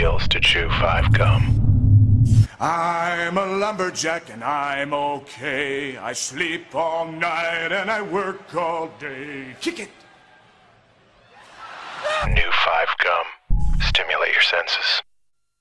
feels to chew five gum. I'm a lumberjack and I'm okay. I sleep all night and I work all day. Kick it! New five gum. Stimulate your senses.